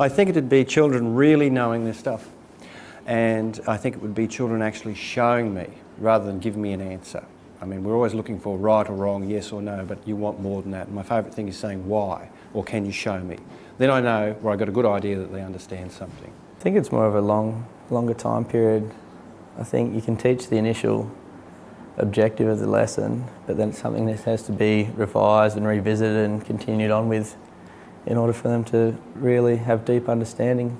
I think it'd be children really knowing this stuff. And I think it would be children actually showing me rather than giving me an answer. I mean, we're always looking for right or wrong, yes or no, but you want more than that. And my favourite thing is saying why, or can you show me? Then I know where I got a good idea that they understand something. I think it's more of a long, longer time period. I think you can teach the initial objective of the lesson, but then it's something that has to be revised and revisited and continued on with in order for them to really have deep understanding.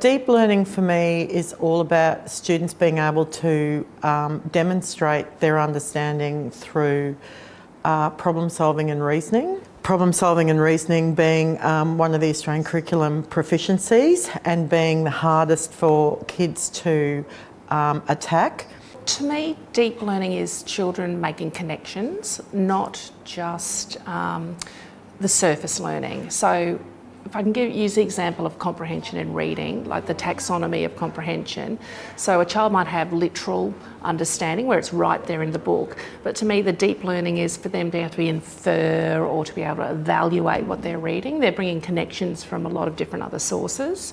Deep learning for me is all about students being able to um, demonstrate their understanding through uh, problem solving and reasoning. Problem solving and reasoning being um, one of the Australian curriculum proficiencies and being the hardest for kids to um, attack. To me, deep learning is children making connections, not just um, the surface learning. So if I can give, use the example of comprehension and reading, like the taxonomy of comprehension. So a child might have literal understanding where it's right there in the book, but to me the deep learning is for them to have to infer or to be able to evaluate what they're reading. They're bringing connections from a lot of different other sources.